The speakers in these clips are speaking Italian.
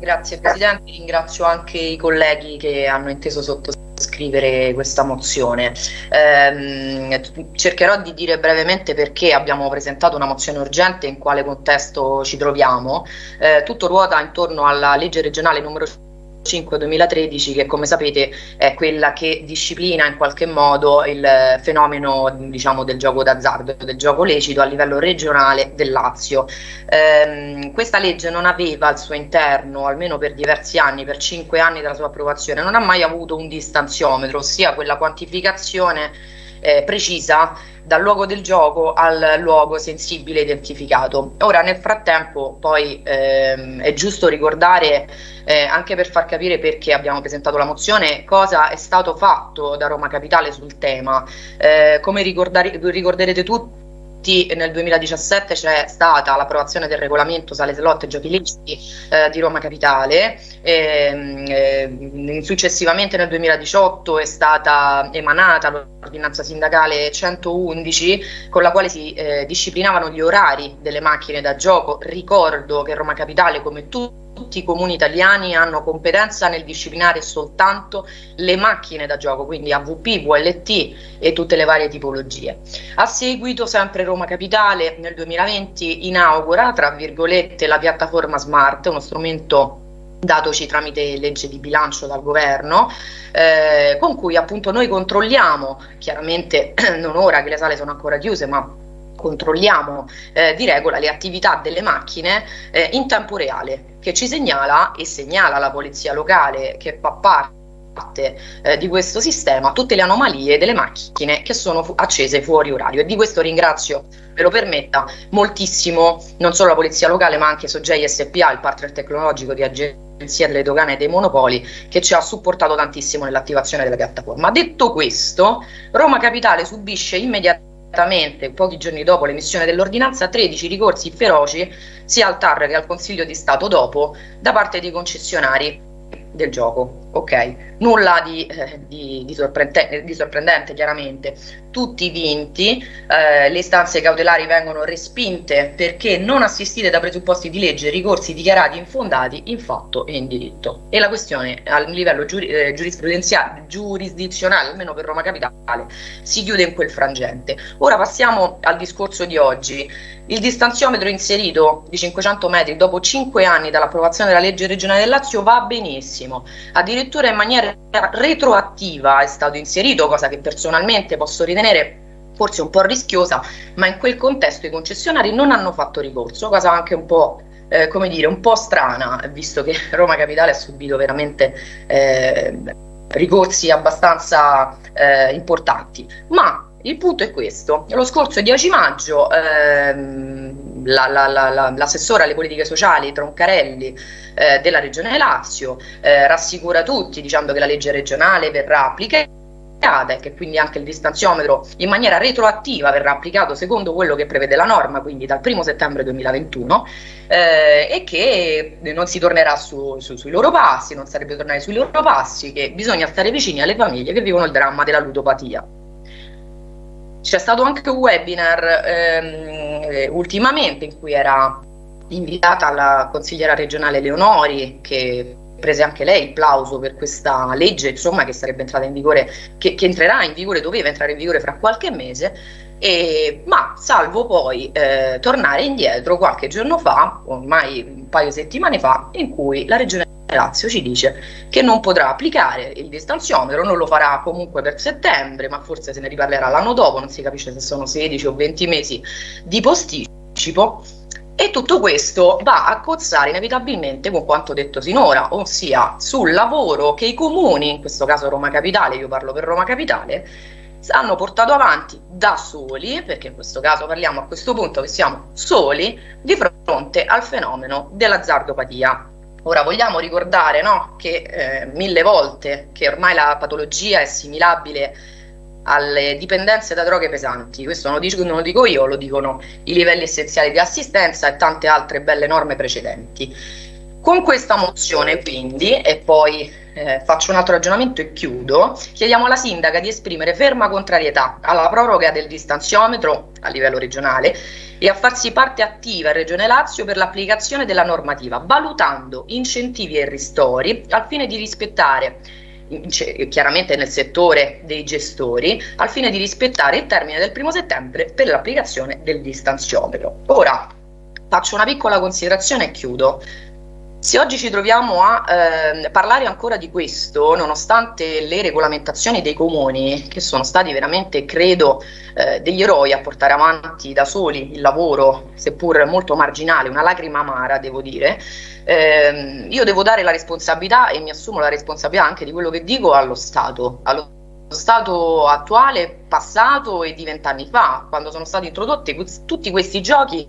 Grazie Presidente, ringrazio anche i colleghi che hanno inteso sottoscrivere questa mozione. Eh, cercherò di dire brevemente perché abbiamo presentato una mozione urgente e in quale contesto ci troviamo. Eh, tutto ruota intorno alla legge regionale numero 5-2013 che come sapete è quella che disciplina in qualche modo il fenomeno diciamo, del gioco d'azzardo, del gioco lecito a livello regionale del Lazio. Ehm, questa legge non aveva al suo interno, almeno per diversi anni, per cinque anni dalla sua approvazione, non ha mai avuto un distanziometro, ossia quella quantificazione eh, precisa dal luogo del gioco al luogo sensibile identificato. Ora nel frattempo poi ehm, è giusto ricordare eh, anche per far capire perché abbiamo presentato la mozione cosa è stato fatto da Roma Capitale sul tema. Eh, come ricorderete tutti nel 2017 c'è stata l'approvazione del regolamento sale slot e giochi leciti eh, di Roma Capitale, e, eh, successivamente nel 2018 è stata emanata l'ordinanza sindacale 111 con la quale si eh, disciplinavano gli orari delle macchine da gioco, ricordo che Roma Capitale come tutti tutti i comuni italiani hanno competenza nel disciplinare soltanto le macchine da gioco, quindi AVP, VLT e tutte le varie tipologie. A seguito, sempre Roma Capitale nel 2020 inaugura, tra virgolette, la piattaforma Smart, uno strumento datoci tramite legge di bilancio dal governo, eh, con cui appunto noi controlliamo, chiaramente non ora che le sale sono ancora chiuse, ma controlliamo eh, di regola le attività delle macchine eh, in tempo reale che ci segnala e segnala la polizia locale che fa parte eh, di questo sistema tutte le anomalie delle macchine che sono fu accese fuori orario e di questo ringrazio, ve lo permetta, moltissimo non solo la polizia locale ma anche Sogei SPA, il partner tecnologico di Agenzia delle Dogane e dei Monopoli che ci ha supportato tantissimo nell'attivazione della piattaforma. Detto questo, Roma Capitale subisce immediatamente, pochi giorni dopo l'emissione dell'ordinanza, 13 ricorsi feroci sia al TAR che al Consiglio di Stato dopo da parte dei concessionari del gioco. Ok, nulla di, eh, di, di, sorprendente, di, sorprendente, chiaramente. Tutti vinti, eh, le istanze cautelari vengono respinte perché non assistite da presupposti di legge, ricorsi dichiarati infondati in fatto e in diritto. E la questione a livello giuri, eh, giurisprudenziale, giurisdizionale, almeno per Roma Capitale, si chiude in quel frangente. Ora passiamo al discorso di oggi. Il distanziometro inserito di 500 metri dopo 5 anni dall'approvazione della legge regionale del Lazio va benissimo, addirittura in maniera retroattiva è stato inserito, cosa che personalmente posso ritenere forse un po' rischiosa, ma in quel contesto i concessionari non hanno fatto ricorso, cosa anche un po' eh, come dire, un po' strana, visto che Roma Capitale ha subito veramente eh, ricorsi abbastanza eh, importanti. Ma il punto è questo, lo scorso 10 maggio ehm, l'assessore alle politiche sociali Troncarelli eh, della Regione Lazio eh, rassicura tutti dicendo che la legge regionale verrà applicata e che quindi anche il distanziometro in maniera retroattiva verrà applicato secondo quello che prevede la norma, quindi dal 1 settembre 2021 eh, e che non si tornerà su, su, sui loro passi, non sarebbe tornare sui loro passi, che bisogna stare vicini alle famiglie che vivono il dramma della ludopatia. C'è stato anche un webinar ehm, eh, ultimamente in cui era invitata la consigliera regionale Leonori che prese anche lei il plauso per questa legge insomma che sarebbe entrata in vigore che, che entrerà in vigore doveva entrare in vigore fra qualche mese e, ma salvo poi eh, tornare indietro qualche giorno fa ormai un paio di settimane fa in cui la regione Lazio ci dice che non potrà applicare il distanziometro, non lo farà comunque per settembre, ma forse se ne riparlerà l'anno dopo, non si capisce se sono 16 o 20 mesi di posticipo. E tutto questo va a cozzare inevitabilmente con quanto detto sinora, ossia sul lavoro che i comuni, in questo caso Roma Capitale, io parlo per Roma Capitale, hanno portato avanti da soli, perché in questo caso parliamo a questo punto che siamo soli, di fronte al fenomeno dell'azzardopatia. Ora vogliamo ricordare no, che eh, mille volte che ormai la patologia è assimilabile alle dipendenze da droghe pesanti, questo non lo, dico, non lo dico io, lo dicono i livelli essenziali di assistenza e tante altre belle norme precedenti. Con questa mozione quindi, e poi eh, faccio un altro ragionamento e chiudo, chiediamo alla sindaca di esprimere ferma contrarietà alla proroga del distanziometro a livello regionale e a farsi parte attiva in Regione Lazio per l'applicazione della normativa, valutando incentivi e ristori al fine di rispettare chiaramente nel settore dei gestori, al fine di rispettare il termine del primo settembre per l'applicazione del distanziometro. Ora faccio una piccola considerazione e chiudo. Se oggi ci troviamo a eh, parlare ancora di questo, nonostante le regolamentazioni dei comuni, che sono stati veramente, credo, eh, degli eroi a portare avanti da soli il lavoro, seppur molto marginale, una lacrima amara, devo dire, eh, io devo dare la responsabilità e mi assumo la responsabilità anche di quello che dico allo Stato, allo Stato attuale, passato e di vent'anni fa, quando sono stati introdotti tutti questi giochi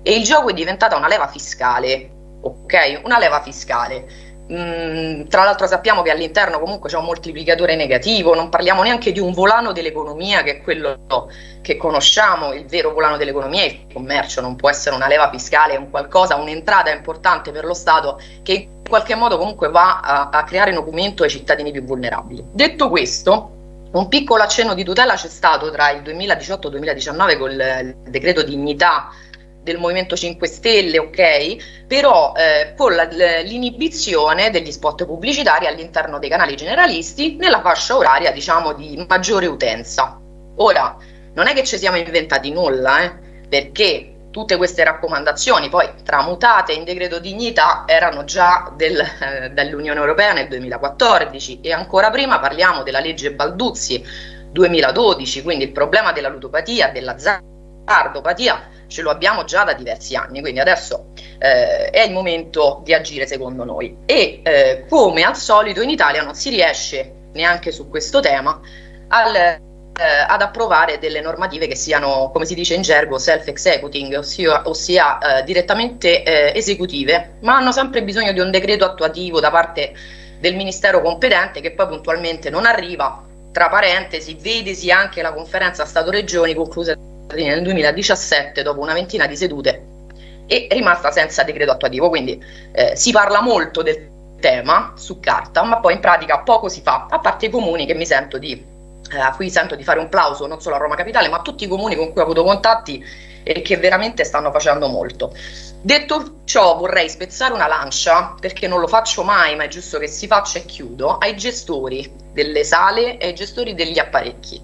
e il gioco è diventata una leva fiscale ok? Una leva fiscale. Mm, tra l'altro sappiamo che all'interno comunque c'è un moltiplicatore negativo, non parliamo neanche di un volano dell'economia che è quello che conosciamo, il vero volano dell'economia è il commercio, non può essere una leva fiscale, un qualcosa, un'entrata importante per lo Stato che in qualche modo comunque va a, a creare documento ai cittadini più vulnerabili. Detto questo, un piccolo accenno di tutela c'è stato tra il 2018 e il 2019 col decreto dignità del Movimento 5 Stelle, ok? Però eh, con l'inibizione degli spot pubblicitari all'interno dei canali generalisti nella fascia oraria, diciamo, di maggiore utenza. Ora, non è che ci siamo inventati nulla, eh? perché tutte queste raccomandazioni, poi tramutate in decreto dignità, erano già del, eh, dall'Unione Europea nel 2014 e ancora prima parliamo della legge Balduzzi 2012, quindi il problema della ludopatia, dell'azzardopatia ce lo abbiamo già da diversi anni, quindi adesso eh, è il momento di agire secondo noi. E eh, come al solito in Italia non si riesce neanche su questo tema al, eh, ad approvare delle normative che siano, come si dice in gergo, self-executing, ossia, ossia eh, direttamente eh, esecutive, ma hanno sempre bisogno di un decreto attuativo da parte del Ministero competente che poi puntualmente non arriva, tra parentesi, vedesi anche la conferenza Stato-Regioni conclusa nel 2017 dopo una ventina di sedute è rimasta senza decreto attuativo, quindi eh, si parla molto del tema su carta, ma poi in pratica poco si fa, a parte i comuni che mi sento di, eh, a cui sento di fare un plauso non solo a Roma Capitale, ma a tutti i comuni con cui ho avuto contatti e che veramente stanno facendo molto. Detto ciò vorrei spezzare una lancia, perché non lo faccio mai, ma è giusto che si faccia e chiudo, ai gestori delle sale e ai gestori degli apparecchi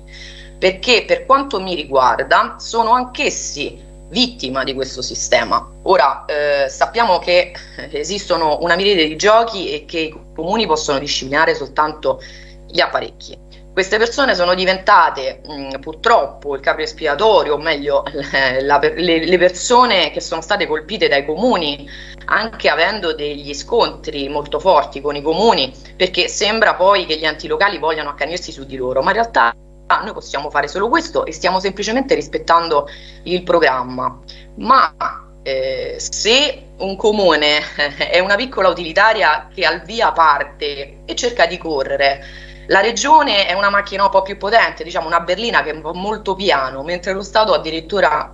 perché per quanto mi riguarda sono anch'essi vittima di questo sistema. Ora eh, sappiamo che esistono una miriade di giochi e che i comuni possono disciplinare soltanto gli apparecchi. Queste persone sono diventate mh, purtroppo il capro espiatorio, o meglio la, le, le persone che sono state colpite dai comuni, anche avendo degli scontri molto forti con i comuni, perché sembra poi che gli enti locali vogliano accanirsi su di loro, ma in realtà ah, noi possiamo fare solo questo e stiamo semplicemente rispettando il programma. Ma eh, se un comune è una piccola utilitaria che al via parte e cerca di correre, la regione è una macchina un po' più potente, diciamo una berlina che va molto piano, mentre lo Stato addirittura,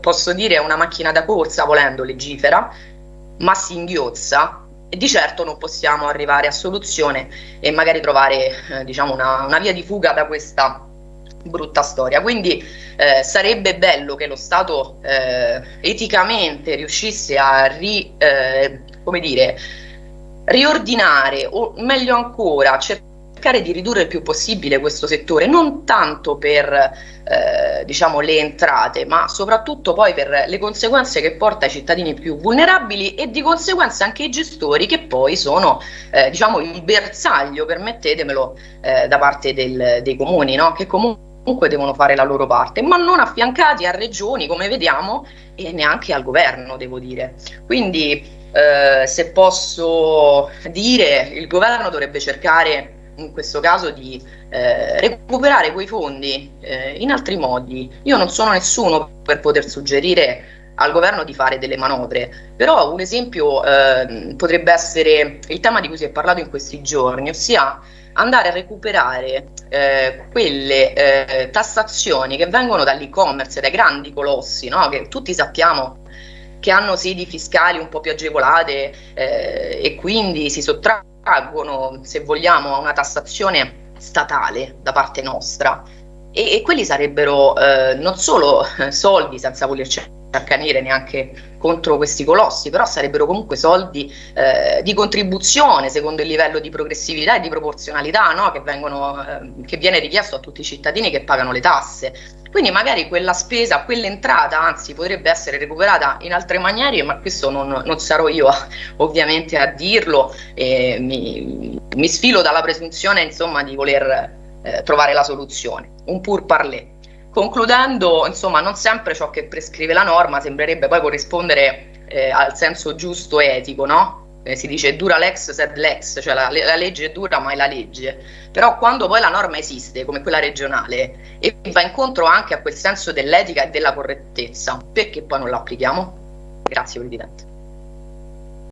posso dire, è una macchina da corsa volendo, legifera, ma si inghiozza e di certo non possiamo arrivare a soluzione e magari trovare eh, diciamo una, una, via di fuga da questa brutta storia. Quindi eh, sarebbe bello che lo Stato eh, eticamente riuscisse a ri, eh, dire, riordinare o meglio ancora cercare di ridurre il più possibile questo settore, non tanto per eh, diciamo, le entrate, ma soprattutto poi per le conseguenze che porta ai cittadini più vulnerabili e di conseguenza anche ai gestori che poi sono eh, diciamo, il bersaglio, permettetemelo, eh, da parte del, dei comuni, no? che comunque comunque devono fare la loro parte, ma non affiancati a regioni, come vediamo, e neanche al governo, devo dire. Quindi, eh, se posso dire, il governo dovrebbe cercare in questo caso di eh, recuperare quei fondi eh, in altri modi. Io non sono nessuno per poter suggerire al governo di fare delle manovre, però un esempio eh, potrebbe essere il tema di cui si è parlato in questi giorni, ossia andare a recuperare eh, quelle eh, tassazioni che vengono dall'e-commerce, dai grandi colossi, no? che tutti sappiamo che hanno sedi fiscali un po' più agevolate eh, e quindi si sottraggono, se vogliamo, a una tassazione statale da parte nostra. E, e quelli sarebbero eh, non solo soldi senza volerci accanire neanche contro questi colossi, però sarebbero comunque soldi eh, di contribuzione secondo il livello di progressività e di proporzionalità no? che, vengono, eh, che viene richiesto a tutti i cittadini che pagano le tasse. Quindi magari quella spesa, quell'entrata anzi potrebbe essere recuperata in altre maniere, ma questo non, non sarò io ovviamente a dirlo, e mi, mi sfilo dalla presunzione insomma di voler eh, trovare la soluzione. Un pur parler. Concludendo, insomma, non sempre ciò che prescrive la norma sembrerebbe poi corrispondere eh, al senso giusto e etico, no? Eh, si dice dura lex sed lex, cioè la, la, legge è dura ma è la legge. Però quando poi la norma esiste, come quella regionale, e va incontro anche a quel senso dell'etica e della correttezza, perché poi non la applichiamo? Grazie Presidente.